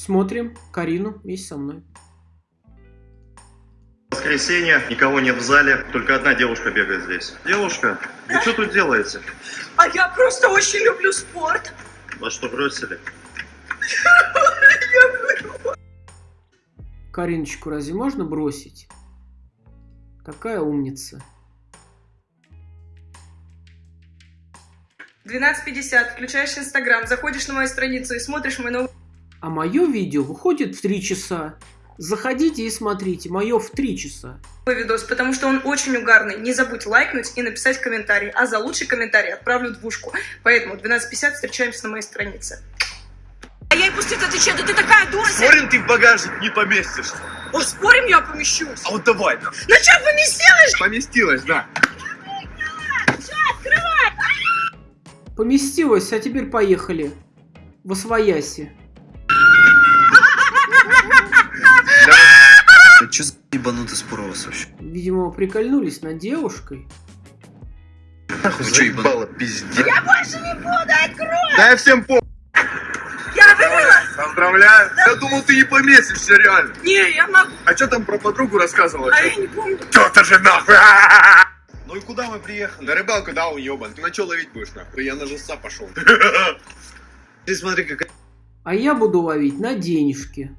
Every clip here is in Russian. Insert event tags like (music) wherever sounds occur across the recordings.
Смотрим Карину вместе со мной. Воскресенье, никого нет в зале, только одна девушка бегает здесь. Девушка, вы что тут делаете? А я просто очень люблю спорт. Вас что, бросили? Кариночку разве можно бросить? Такая умница. 12.50, включаешь Инстаграм, заходишь на мою страницу и смотришь мой новый А мое видео выходит в 3 часа. Заходите и смотрите, мое в 3 часа. видос, потому что он очень угарный. Не забудь лайкнуть и написать комментарий. А за лучший комментарий отправлю двушку. Поэтому 12.50 встречаемся на моей странице. А я и пустить отвечаю, да ты такая дура! Спорим, ты в багажник не поместишься. О, спорим, я помещусь. А вот давай, на. На что поместилась? Поместилась, да. Поместилась, а теперь поехали. В Освояси. Че за ебанутый спор у вас вообще? Видимо, прикольнулись над девушкой. Чё, ебан- Заебало, пиздец. Я больше не буду, открой! Да я всем по... Я выиграла! Поздравляю. Я думал, ты не поместишься, реально. Не, я могу. А что там про подругу рассказывала? А я не помню. Кто-то же нахуй. (laughs) Ну и куда мы приехали? На рыбалку, да, уебан. Ты на что ловить будешь, нахуй? Я на жеста пошел. (laughs) Ты смотри, какая А я буду ловить на денежки.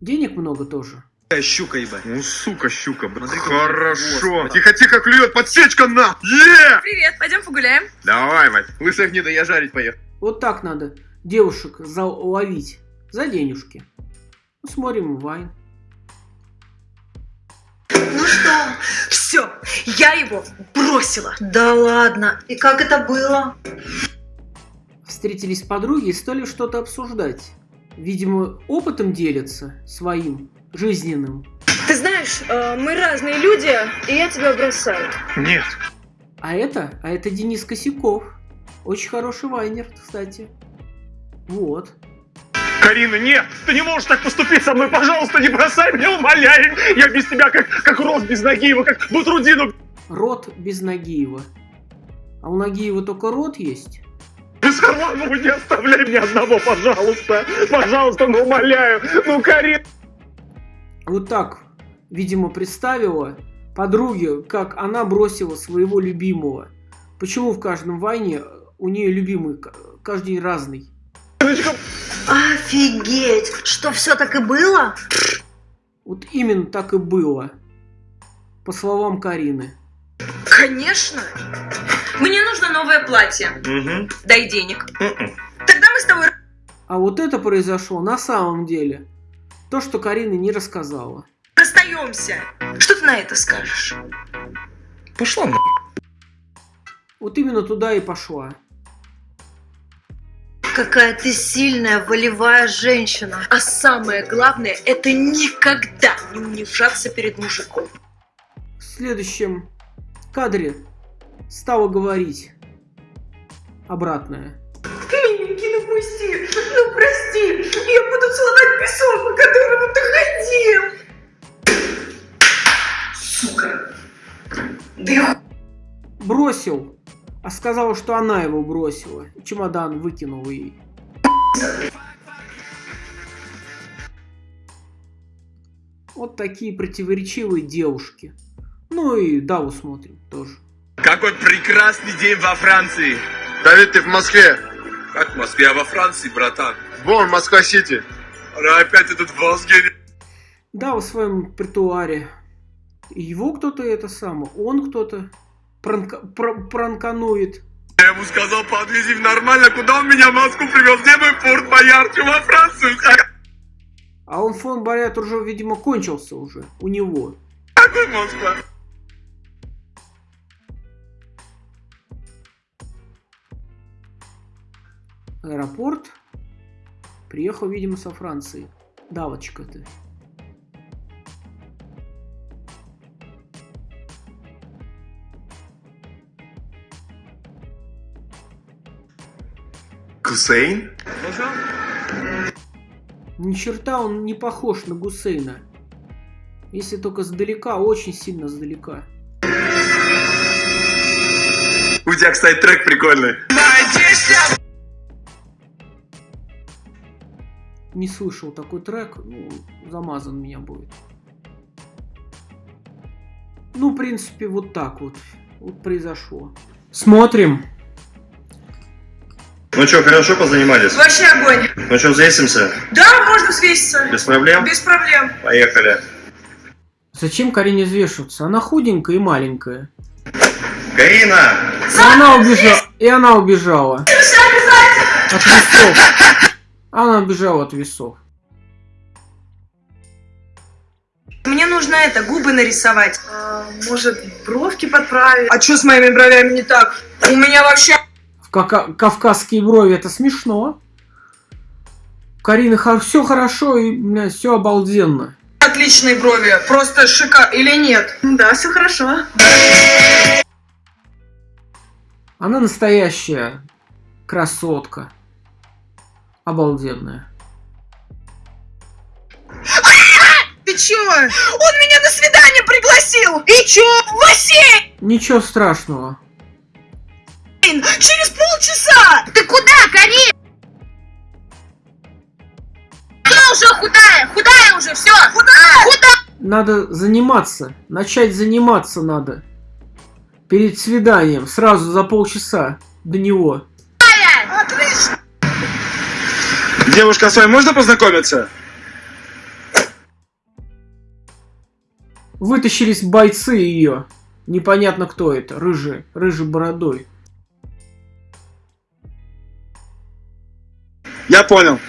Денег много тоже. Щука, ебать. Ну, сука, щука, блин. Смотри, Хорошо. Тихо-тихо, клюет, подсечка на! Е! Привет, пойдем погуляем. Давай, мать. Лысых гнида, я жарить поехал. Вот так надо девушек заловить. За денежки. Ну, смотрим Вайн. Ну что? Все, я его бросила. Да ладно. И как это было? Встретились подруги и стали что-то обсуждать. Видимо, опытом делятся своим, жизненным. Ты знаешь, э, мы разные люди, и я тебя бросаю. Нет. А это, а это Денис Косяков. Очень хороший вайнер, кстати. Вот. Карина, нет! Ты не можешь так поступить со мной! Пожалуйста, не бросай меня, умоляю! Я без тебя как, как рот без Нагиева, как Бутрудину Рот без Нагиева. А у Нагиева только рот есть? без Харламова не оставляй меня одного, пожалуйста! Пожалуйста, ну умоляю! Ну, Карина! Вот так, видимо, представила подруге, как она бросила своего любимого. Почему в каждом вайне у нее любимый каждый разный? Офигеть! Что, все так и было? Вот именно так и было. По словам Карины. Конечно. Мне нужно новое платье. Угу. Дай денег. Тогда мы с тобой А вот это произошло на самом деле. То, что Карина не рассказала. расстаемся. Что ты на это скажешь? Пошла на. Вот именно туда и пошла. Какая ты сильная, волевая женщина. А самое главное, это никогда не унижаться перед мужиком. В следующем кадре стала говорить обратное. Миленький, ну прости, я буду целовать песок, по которому ты ходил. Сука. Да Бросил, а сказала, что она его бросила. Чемодан выкинула ей. Вот такие противоречивые девушки. Ну и Даву смотрим тоже. Какой прекрасный день во Франции. Давид, ты в Москве. Как в Москве, а во Франции, братан? Вон, Москва-Сити. Опять этот Волсгене. Да, в своем притуаре. Его кто-то это самое, он кто-то пранка- пр- пранканует. Я ему сказал, подвези в нормально, куда он меня в Москву привез? Где мой Форт Боярд? Во Францию? А он фон Борят уже, видимо, кончился уже у него. Какой Москва? Аэропорт. Приехал, видимо, со Франции. Давочка ты. Гусейн? Ни черта он не похож на Гусейна. Если только сдалека, очень сильно сдалека. У тебя, кстати, трек прикольный. Не слышал такой трек, ну, замазан меня будет. Ну, в принципе, вот так вот. Вот произошло. Смотрим. Ну что, хорошо позанимались? Вообще огонь. Ну что, взвесимся? Да, можно взвеситься. Без проблем? Без проблем. Поехали. Зачем Карине взвешиваться? Она худенькая и маленькая. Карина! И она убежала. И она убежала. От весов. Она убежала от весов. Мне нужно это, губы нарисовать. А, может, бровки подправить? А что с моими бровями не так? У меня вообще... В ка- кавказские брови это смешно. У Карины все хорошо и все обалденно. Отличные брови, просто шикар... Или нет? Да, все хорошо. Она настоящая красотка. Обалденная. Ты чё? Он меня на свидание пригласил! И чё? В бассейн! Ничего страшного. Через полчаса! Ты куда, Карин? Я уже худая, худая уже, все. Худая? Худая. Надо заниматься. Начать заниматься надо. Перед свиданием. Сразу за полчаса до него. Девушка, с вами можно познакомиться? Вытащились бойцы ее. Непонятно кто это. Рыжий. Рыжий бородой. Я понял.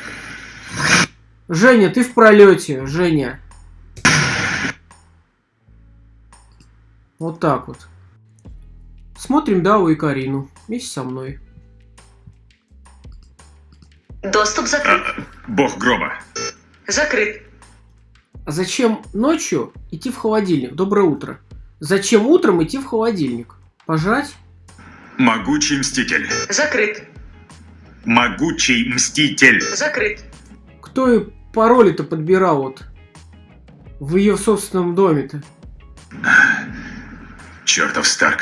Женя, ты в пролете, Женя. Вот так вот. Смотрим Даву и Карину. Вместе со мной. Доступ закрыт. Бог гроба. Закрыт. А зачем ночью идти в холодильник? Доброе утро. Зачем утром идти в холодильник? Пожрать? Могучий мститель. Закрыт. Могучий мститель. Закрыт. Кто и пароли-то подбирал вот в ее собственном доме-то? Чертов Старк.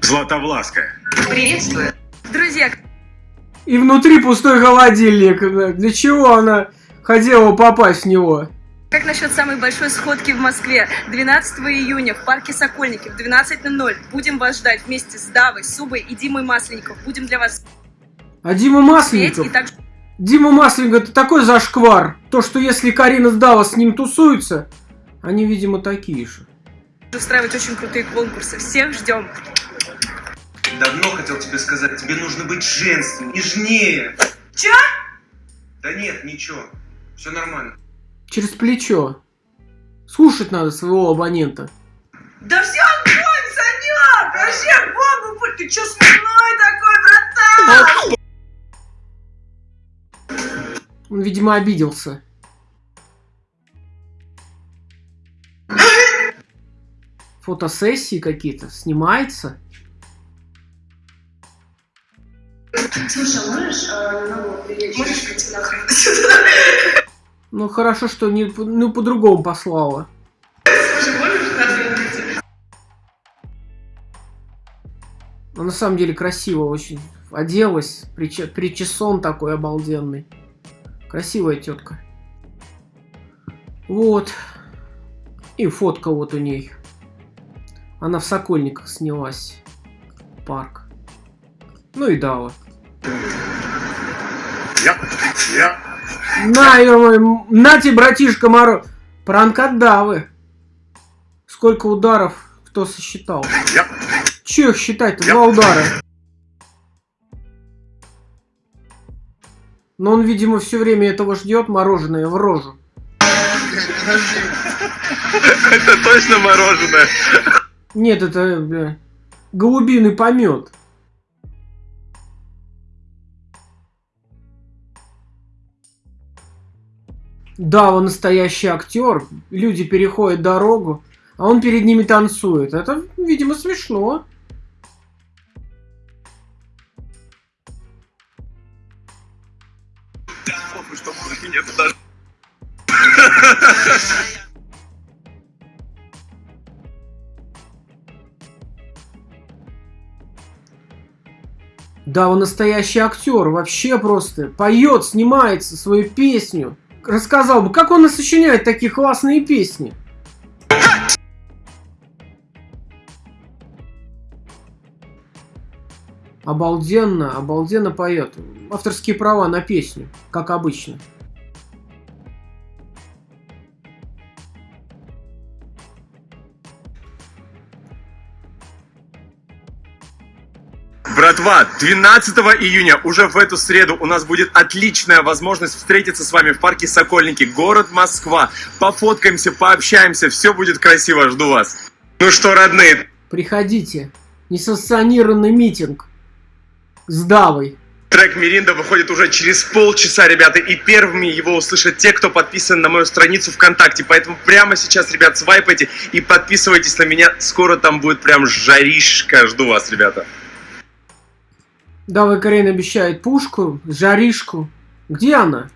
Златовласка. Приветствую. Друзья, И внутри пустой холодильник. Для чего она хотела попасть в него? как насчет самой большой сходки в Москве? 12 июня в парке Сокольники в 12.00. Будем вас ждать вместе с Давой, Субой и Димой Масленников. Будем для вас А Дима Масленников? и также Дима Масленников это такой зашквар. То, что если Карина Сдава с ним тусуется, они, видимо, такие же. устраивать очень крутые конкурсы. Всех ждем. Давно хотел тебе сказать, тебе нужно быть женственнее, нежнее. Чё? Да нет, ничего. Все нормально. Через плечо. Слушать надо своего абонента. Да все огонь, Санек! Вообще бомба! будь. Ты чё смешной такой, братан? Он, видимо, обиделся. (laughs) Фотосессии какие-то. Снимается. Ну, хорошо, что не, ну, по-другому послала. Ну, на самом деле красиво очень. Оделась, приче- причесон такой обалденный. Красивая тетка. Вот. И фотка вот у ней. Она в Сокольниках снялась. Парк. Ну и Дава. Я, я. На, ё-моё, на тебе, братишка Моро. Пранк от Давы. Сколько ударов кто сосчитал? Я. Че их считать-то? Два удара. Но он, видимо, все время этого ждет мороженое в рожу. Это точно мороженое. Нет, это бля, голубиный помет. Да, он настоящий актер. Люди переходят дорогу, а он перед ними танцует. Это, видимо, смешно. Да, он настоящий актер, вообще просто. Поет, снимается свою песню. Рассказал бы, как он сочиняет такие классные песни. Обалденно, обалденно поет. Авторские права на песню, как обычно. Братва, 12 июня, уже в эту среду, у нас будет отличная возможность встретиться с вами в парке Сокольники, город Москва. Пофоткаемся, пообщаемся, все будет красиво, жду вас. Ну что, родные, Приходите. Несанкционированный митинг. С Давой. трек Миринда выходит уже через полчаса, ребята, и первыми его услышат те, кто подписан на мою страницу ВКонтакте. Поэтому прямо сейчас, ребят, свайпайте и подписывайтесь на меня. Скоро там будет прям жаришка. Жду вас, ребята. Дава Карен обещает пушку, жаришку. Где она?